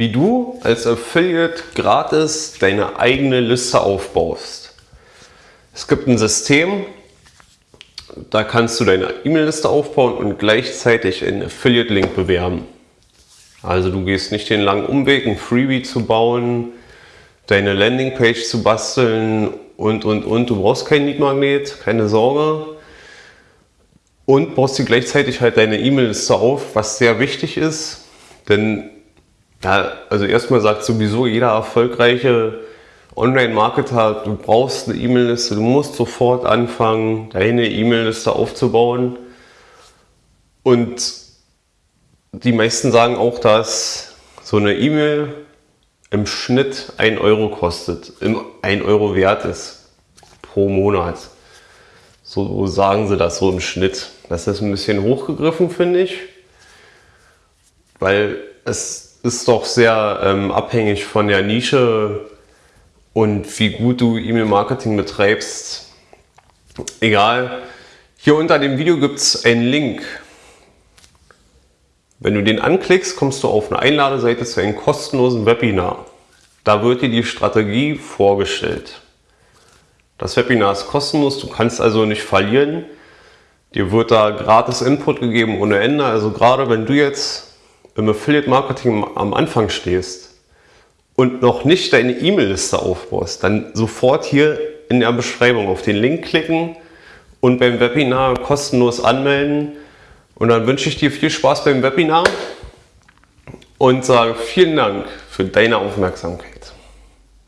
wie du als Affiliate gratis deine eigene Liste aufbaust. Es gibt ein System, da kannst du deine E-Mail-Liste aufbauen und gleichzeitig einen Affiliate-Link bewerben. Also du gehst nicht den langen Umweg, ein Freebie zu bauen, deine Landingpage zu basteln und, und, und. Du brauchst kein Lead-Magnet, keine Sorge. Und baust dir gleichzeitig halt deine E-Mail-Liste auf, was sehr wichtig ist. Denn, ja, also erstmal sagt sowieso jeder erfolgreiche Online-Marketer, du brauchst eine E-Mail-Liste, du musst sofort anfangen, deine E-Mail-Liste aufzubauen. Und die meisten sagen auch, dass so eine E-Mail im Schnitt 1 Euro kostet, 1 Euro wert ist pro Monat. So sagen sie das so im Schnitt. Das ist ein bisschen hochgegriffen, finde ich, weil es ist doch sehr ähm, abhängig von der Nische und wie gut du E-Mail-Marketing betreibst. Egal. Hier unter dem Video gibt es einen Link. Wenn du den anklickst, kommst du auf eine Einladeseite zu einem kostenlosen Webinar. Da wird dir die Strategie vorgestellt. Das Webinar ist kostenlos, du kannst also nicht verlieren. Dir wird da gratis Input gegeben ohne Ende. Also gerade wenn du jetzt im Affiliate Marketing am Anfang stehst und noch nicht deine E-Mail-Liste aufbaust, dann sofort hier in der Beschreibung auf den Link klicken und beim Webinar kostenlos anmelden. Und dann wünsche ich dir viel Spaß beim Webinar und sage vielen Dank für deine Aufmerksamkeit.